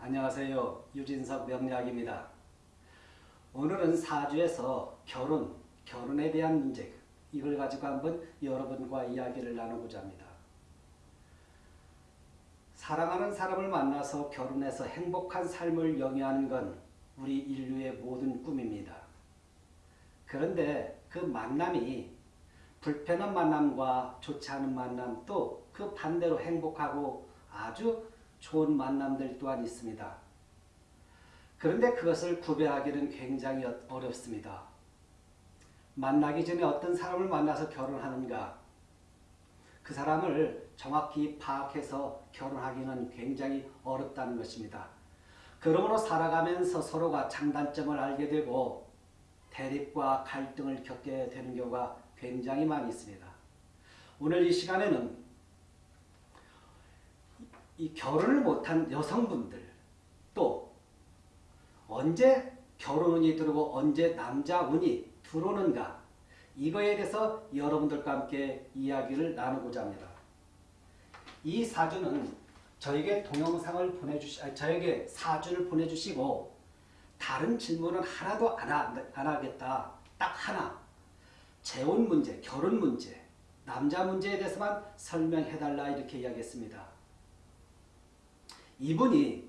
안녕하세요. 유진석 명약입니다. 오늘은 사주에서 결혼, 결혼에 대한 문제 이걸 가지고 한번 여러분과 이야기를 나누고자 합니다. 사랑하는 사람을 만나서 결혼해서 행복한 삶을 영위하는 건 우리 인류의 모든 꿈입니다. 그런데 그 만남이 불편한 만남과 좋지 않은 만남 또 그 반대로 행복하고 아주 좋은 만남들 또한 있습니다. 그런데 그것을 구별하기는 굉장히 어렵습니다. 만나기 전에 어떤 사람을 만나서 결혼하는가 그 사람을 정확히 파악해서 결혼하기는 굉장히 어렵다는 것입니다. 그러므로 살아가면서 서로가 장단점을 알게 되고 대립과 갈등을 겪게 되는 경우가 굉장히 많이 있습니다. 오늘 이 시간에는 이 결혼을 못한 여성분들 또 언제 결혼운이 들어오고 언제 남자운이 들어오는가 이거에 대해서 여러분들과 함께 이야기를 나누고자 합니다. 이 사주는 저에게 동영상을 보내주시, 아니, 저에게 사주를 보내주시고 다른 질문은 하나도 안, 하, 안 하겠다. 딱 하나. 재혼 문제, 결혼 문제, 남자 문제에 대해서만 설명해달라 이렇게 이야기했습니다. 이분이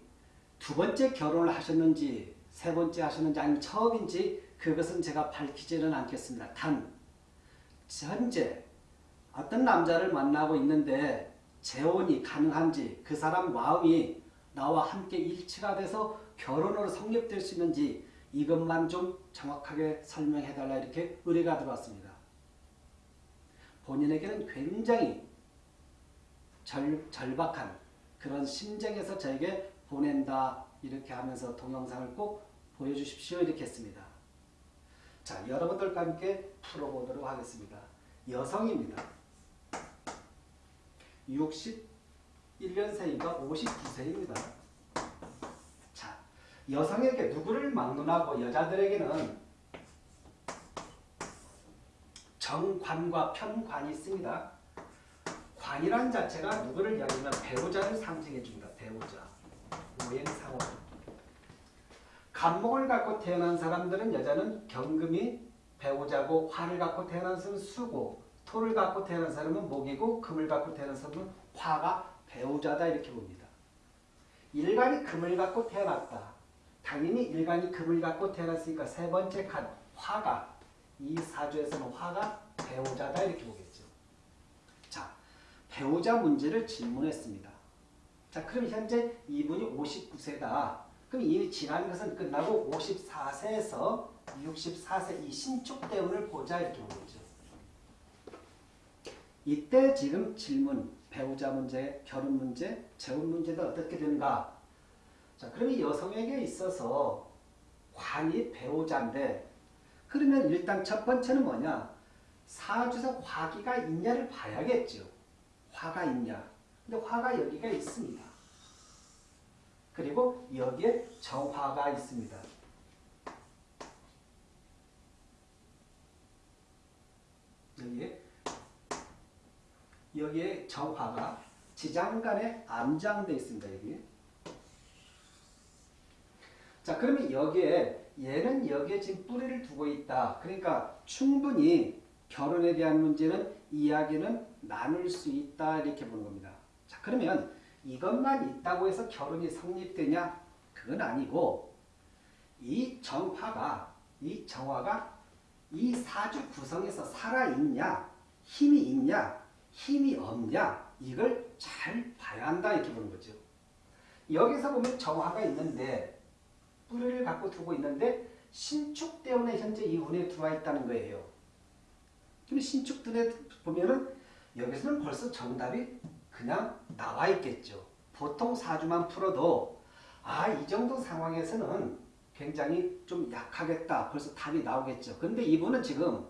두 번째 결혼을 하셨는지 세 번째 하셨는지 아니면 처음인지 그것은 제가 밝히지는 않겠습니다. 단 현재 어떤 남자를 만나고 있는데 재혼이 가능한지 그 사람 마음이 나와 함께 일치가 돼서 결혼으로 성립될 수 있는지 이것만 좀 정확하게 설명해달라 이렇게 의뢰가 들어왔습니다. 본인에게는 굉장히 절, 절박한 그런 심정에서 저에게 보낸다 이렇게 하면서 동영상을 꼭 보여주십시오 이렇게 했습니다. 자 여러분들과 함께 풀어보도록 하겠습니다. 여성입니다. 61년생이가 59세입니다. 자 여성에게 누구를 막론하고 여자들에게는 정관과 편관이 있습니다. 관이란 자체가 누구를 이야기하면 배우자를 상징해 줍니다. 배우자. 오행상호. 간목을 갖고 태어난 사람들은 여자는 경금이 배우자고 화를 갖고 태어난 사람은 수고 토를 갖고 태어난 사람은 목이고 금을 갖고 태어난 사람은 화가 배우자다 이렇게 봅니다. 일간이 금을 갖고 태어났다. 당연히 일간이 금을 갖고 태어났으니까 세 번째 칸 화가 이 사주에서는 화가 배우자다 이렇게 보겠죠. 배우자 문제를 질문했습니다. 자, 그럼 현재 이분이 59세다. 그럼 이 지난 것은 끝나고 54세에서 64세 이 신축 대운을 보자 이렇게 보죠. 이때 지금 질문, 배우자 문제, 결혼 문제, 재혼 문제도 어떻게 되는가? 자, 그럼 이 여성에게 있어서 관이 배우자인데 그러면 일단 첫 번째는 뭐냐? 사주에서 화기가 있냐를 봐야겠죠. 화가 있냐? 근데 화가 여기가 있습니다. 그리고 여기에 정화가 있습니다. 여기에 여기에 정화가 지장간에 암장되어 있습니다. 여기. 자, 그러면 여기에 얘는 여기에 지금 뿌리를 두고 있다. 그러니까 충분히 결혼에 대한 문제는 이야기는 나눌 수 있다 이렇게 보는 겁니다. 자 그러면 이것만 있다고 해서 결혼이 성립되냐? 그건 아니고 이 정화가 이 정화가 이 사주 구성에서 살아있냐 힘이 있냐 힘이 없냐 이걸 잘 봐야 한다 이렇게 보는 거죠. 여기서 보면 정화가 있는데 뿌리를 갖고 두고 있는데 신축 때문에 현재 이 운에 들어와 있다는 거예요. 근데 신축 등에 보면은 여기서는 벌써 정답이 그냥 나와 있겠죠. 보통 사주만 풀어도 아 이 정도 상황에서는 굉장히 좀 약하겠다. 벌써 답이 나오겠죠. 근데 이분은 지금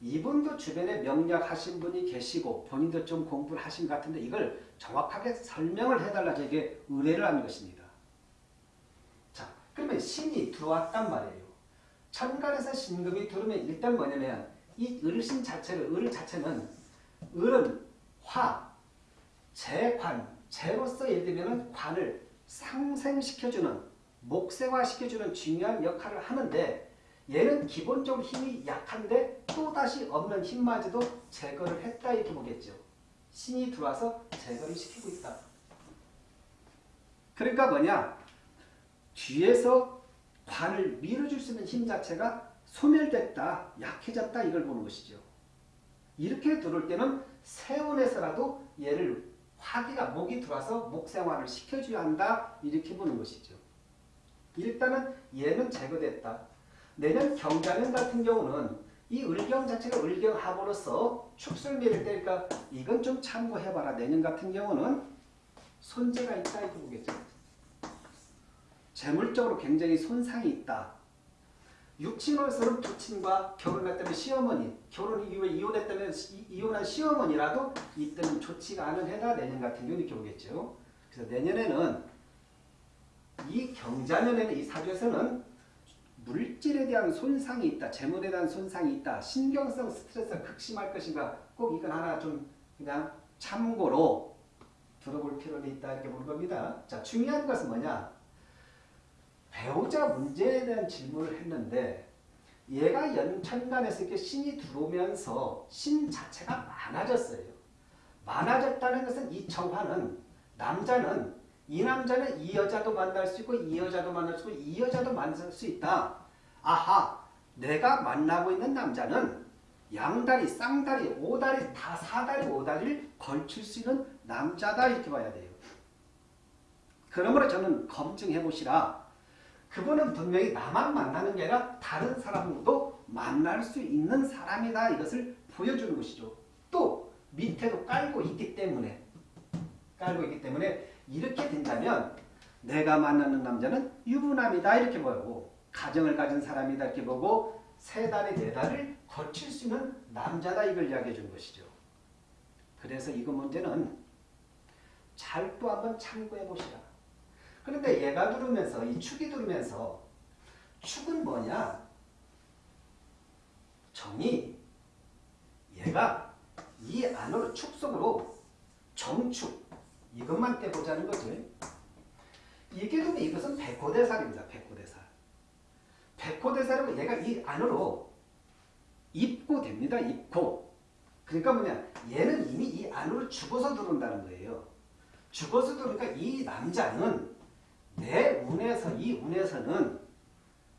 이분도 주변에 명략하신 분이 계시고 본인도 좀 공부를 하신 것 같은데 이걸 정확하게 설명을 해달라 저에게 의뢰를 하는 것입니다. 자 그러면 신이 들어왔단 말이에요. 천간에서 신금이 들어오면 일단 뭐냐면 이 을신 자체를 을 자체는 을은 화, 재관, 재로서 예를 들면 관을 상생시켜주는 목생화시켜주는 중요한 역할을 하는데 얘는 기본적으로 힘이 약한데 또다시 없는 힘마저도 제거를 했다 이렇게 보겠죠. 신이 들어와서 제거를 시키고 있다. 그러니까 뭐냐? 뒤에서 관을 밀어줄 수 있는 힘 자체가 소멸됐다, 약해졌다 이걸 보는 것이죠. 이렇게 들어올 때는 세원에서라도 얘를 화기가 목이 들어와서 목생활을 시켜줘야 한다 이렇게 보는 것이죠. 일단은 얘는 제거됐다. 내년 경자년 같은 경우는 이 을경 자체가 을경합으로서 축술미를 때니까 이건 좀 참고해봐라. 내년 같은 경우는 손재가 있다 이렇게 보겠죠. 재물적으로 굉장히 손상이 있다. 부친과 결혼할 때는 시어머니, 결혼 이후에 이혼했다면 이 혼한 시어머니라도 이때는 좋지가 않은 해다 내년 같은 경우 이렇게 오겠죠. 그래서 내년에는 이 경자년에는 이 사주에서는 물질에 대한 손상이 있다. 재물에 대한 손상이 있다. 신경성 스트레스가 극심할 것인가 꼭 이건 하나 좀 그냥 참고로 들어볼 필요가 있다 이렇게 보는 겁니다. 자 중요한 것은 뭐냐 배우자 문제에 대한 질문을 했는데 얘가 연천간에서 이렇게 신이 들어오면서 신 자체가 많아졌어요. 많아졌다는 것은 이 정화는 남자는 이 남자는 이 여자도 만날 수 있고 이 여자도 만날 수 있고 이 여자도 만날 수 있다. 아하 내가 만나고 있는 남자는 양다리, 쌍다리, 오다리, 다 사다리, 오다리를 걸칠 수 있는 남자다 이렇게 봐야 돼요. 그러므로 저는 검증해 보시라. 그분은 분명히 나만 만나는 게 아니라 다른 사람도 만날 수 있는 사람이다 이것을 보여주는 것이죠. 또 밑에도 깔고 있기 때문에 깔고 있기 때문에 이렇게 된다면 내가 만나는 남자는 유부남이다 이렇게 보고 가정을 가진 사람이다 이렇게 보고 세 달에 네 달을 거칠 수 있는 남자다 이걸 이야기해 준 것이죠. 그래서 이거 문제는 잘 또 한번 참고해 보시라. 그런데 얘가 들으면서 이 축이 들으면서 축은 뭐냐? 정이 얘가 이 안으로 축 속으로 정축 이것만 떼보자는 거지. 이게 되면 이것은 백호대살입니다. 백호대살. 백호대살이고 얘가 이 안으로 입고 됩니다. 입고. 그러니까 뭐냐 얘는 이미 이 안으로 죽어서 들어온다는 거예요. 죽어서 들어오니까 이 남자는 내 운에서 이 운에서는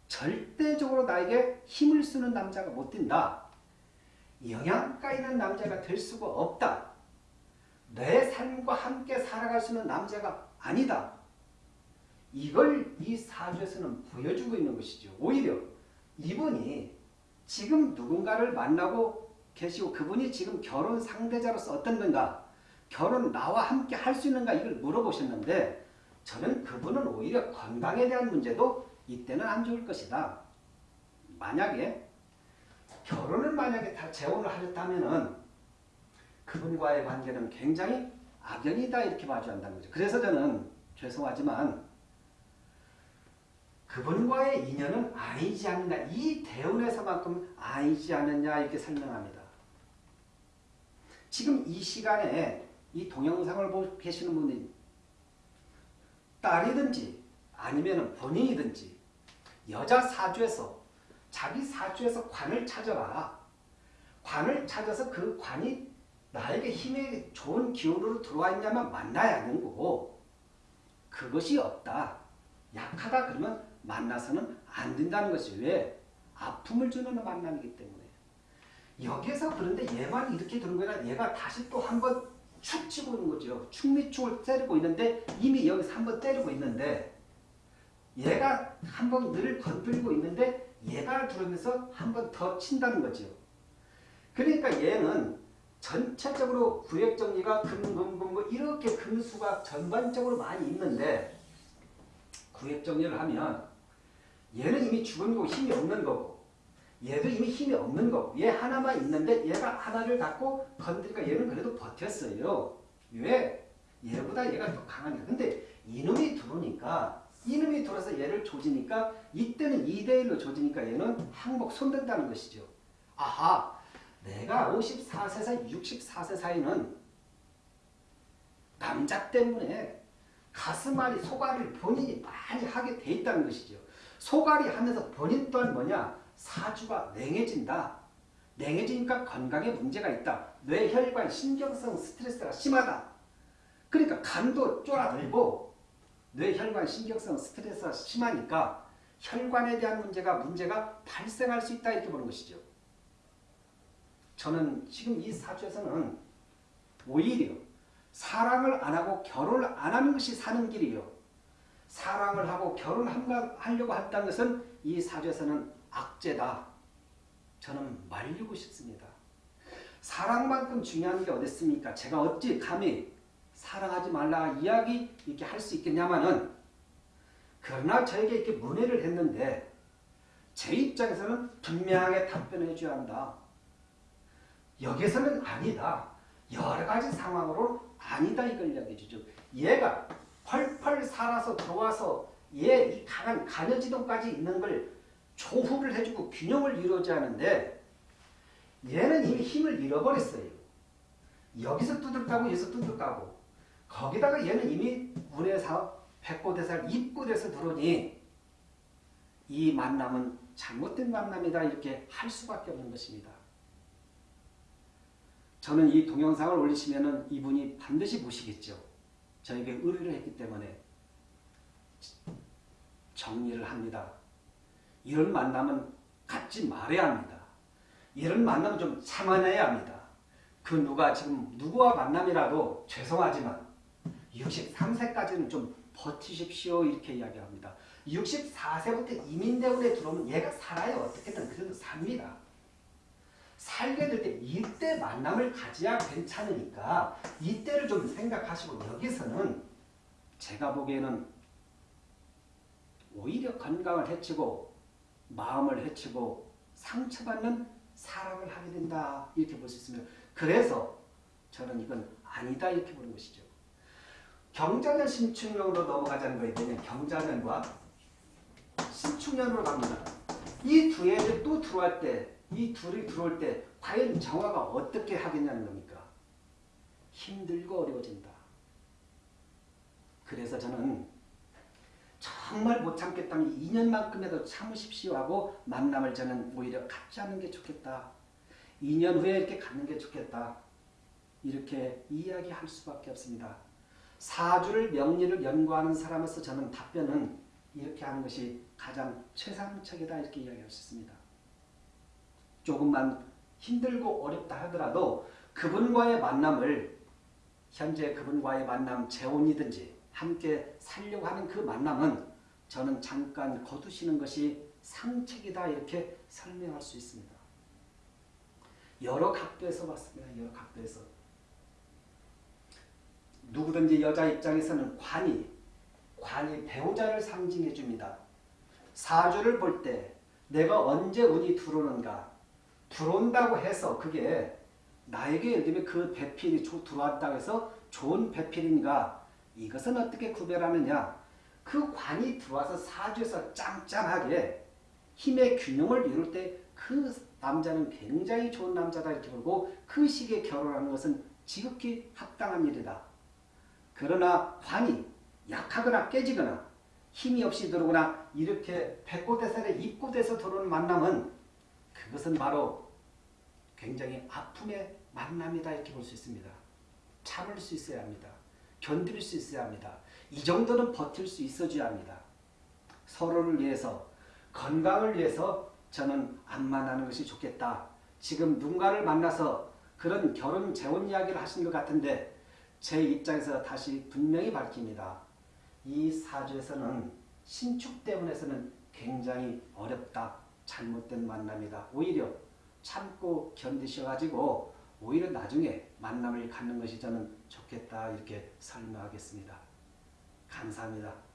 절대적으로 나에게 힘을 쓰는 남자가 못 된다. 영양가 있는 남자가 될 수가 없다. 내 삶과 함께 살아갈 수 있는 남자가 아니다. 이걸 이 사주에서는 보여주고 있는 것이죠. 오히려 이분이 지금 누군가를 만나고 계시고 그분이 지금 결혼 상대자로서 어떤가 결혼 나와 함께 할 수 있는가 이걸 물어보셨는데 저는 그분은 오히려 건강에 대한 문제도 이때는 안 좋을 것이다. 만약에 결혼을 만약에 다 재혼을 하셨다면은 그분과의 관계는 굉장히 악연이다 이렇게 봐줘야 한다는 거죠. 그래서 저는 죄송하지만 그분과의 인연은 아니지 않느냐 이 대운에서만큼 아니지 않느냐 이렇게 설명합니다. 지금 이 시간에 이 동영상을 보고 계시는 분이 딸이든지 아니면 본인이든지 여자 사주에서 자기 사주에서 관을 찾아라. 관을 찾아서 그 관이 나에게 힘이 좋은 기운으로 들어와 있냐면 만나야 하는 거고 그것이 없다. 약하다 그러면 만나서는 안 된다는 것이 왜? 아픔을 주는 만남이기 때문에 여기에서 그런데 얘만 이렇게 되는 거라 얘가 다시 또 한번 축 치고 있는 거죠. 축미축을 때리고 있는데 이미 여기서 한번 때리고 있는데 얘가 한 번 늘 건드리고 있는데 얘가 들어오면서 한 번 더 친다는 거죠. 그러니까 얘는 전체적으로 구획 정리가 금금금금 이렇게 금수가 전반적으로 많이 있는데 구획 정리를 하면 얘는 이미 죽은 거고 힘이 없는 거고 얘도 이미 힘이 없는 거고 얘 하나만 있는데 얘가 하나를 갖고 건드리니까 얘는 그래도 버텼어요. 왜? 얘보다 얘가 더 강하니까. 근데 이놈이 들어오니까 이놈이 들어서 얘를 조지니까 이때는 2대1로 조지니까 얘는 항복 손댄다는 것이죠. 아하 내가 54세 사이 64세 사이는 남자 때문에 가슴앓이, 소갈이를 본인이 많이 하게 돼 있다는 것이죠. 소갈이 하면서 본인 또한 뭐냐? 사주가 냉해진다. 냉해지니까 건강에 문제가 있다. 뇌혈관, 신경성 스트레스가 심하다. 그러니까 간도 쫄아들고 뇌혈관, 신경성 스트레스가 심하니까 혈관에 대한 문제가 문제가 발생할 수 있다 이렇게 보는 것이죠. 저는 지금 이 사주에서는 오히려 사랑을 안 하고 결혼을 안 하는 것이 사는 길이요. 사랑을 하고 결혼하려고 한다는 것은 이 사주에서는 악재다. 저는 말리고 싶습니다. 사랑만큼 중요한 게 어디 있습니까? 제가 어찌 감히 사랑하지 말라 이야기 이렇게 할 수 있겠냐마는 그러나 저에게 이렇게 문의를 했는데 제 입장에서는 분명하게 답변해 줘야 한다. 여기서는 아니다. 여러 가지 상황으로 아니다 이걸 이야기해 주죠. 얘가 펄펄 살아서 들어와서 얘 이 강한 간여지동까지 있는 걸 조후를 해주고 균형을 이루어야 하는데 얘는 이미 힘을 잃어버렸어요. 여기서 두들까고 여기서 두들까고 거기다가 얘는 이미 운에서 백고대살 입고돼서 들어오니 이 만남은 잘못된 만남이다 이렇게 할 수밖에 없는 것입니다. 저는 이 동영상을 올리시면 이분이 반드시 보시겠죠. 저에게 의뢰를 했기 때문에 정리를 합니다. 이런 만남은 갖지 말아야 합니다. 이런 만남은 좀 참아내야 합니다. 그 누가 지금 누구와 만남이라도 죄송하지만 63세까지는 좀 버티십시오 이렇게 이야기합니다. 64세부터 이민대원에 들어오면 얘가 살아요. 어떻게든 그래도 삽니다. 살게 될 때 이때 만남을 가져야 괜찮으니까 이때를 좀 생각하시고 여기서는 제가 보기에는 오히려 건강을 해치고 마음을 해치고 상처받는 사랑을 하게 된다 이렇게 볼 수 있습니다. 그래서 저는 이건 아니다 이렇게 보는 것이죠. 경자년 신축년으로 넘어가자는 거에 대해 경자년과 신축년으로 갑니다. 이두 애들 또 들어갈 때, 이 둘이 들어올 때 과연 정화가 어떻게 하겠냐는 겁니까? 힘들고 어려워진다. 그래서 저는 정말 못 참겠다면 2년만큼이라도 참으십시오 하고 만남을 저는 오히려 갖지 않는 게 좋겠다. 2년 후에 이렇게 갖는 게 좋겠다. 이렇게 이야기할 수밖에 없습니다. 사주를 명리를 연구하는 사람으로서 저는 답변은 이렇게 하는 것이 가장 최상책이다 이렇게 이야기할 수 있습니다. 조금만 힘들고 어렵다 하더라도 그분과의 만남을 현재 그분과의 만남 재혼이든지 함께 살려고 하는 그 만남은 저는 잠깐 거두시는 것이 상책이다 이렇게 설명할 수 있습니다. 여러 각도에서 봤습니다. 여러 각도에서. 누구든지 여자 입장에서는 관이, 관이 배우자를 상징해 줍니다. 사주를 볼 때 내가 언제 운이 들어오는가 들어온다고 해서 그게 나에게 예를 들면 그 배필이 들어왔다고 해서 좋은 배필인가 이것은 어떻게 구별하느냐 그 관이 들어와서 사주에서 짱짱하게 힘의 균형을 이룰 때 그 남자는 굉장히 좋은 남자다 이렇게 보고 그 시기에 결혼하는 것은 지극히 합당한 일이다. 그러나 관이 약하거나 깨지거나 힘이 없이 들어오거나 이렇게 백고대살에 입고돼서 들어오는 만남은 그것은 바로 굉장히 아픔의 만남이다 이렇게 볼 수 있습니다. 참을 수 있어야 합니다. 견딜 수 있어야 합니다. 이 정도는 버틸 수 있어줘야 합니다. 서로를 위해서 건강을 위해서 저는 안 만나는 것이 좋겠다. 지금 누군가를 만나서 그런 결혼 재혼 이야기를 하신 것 같은데 제 입장에서 다시 분명히 밝힙니다. 이 사주에서는 신축 때문에서는 굉장히 어렵다. 잘못된 만남이다. 오히려 참고 견디셔가지고 오히려 나중에 만남을 갖는 것이 저는 좋겠다. 이렇게 설명하겠습니다. 감사합니다.